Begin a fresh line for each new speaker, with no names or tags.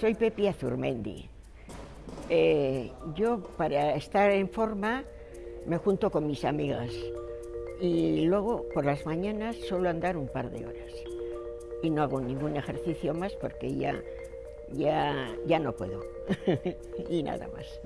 Soy Pepi Azurmendi. Eh, yo para estar en forma me junto con mis amigas y luego por las mañanas suelo andar un par de horas y no hago ningún ejercicio más porque ya, ya, ya no puedo y nada más.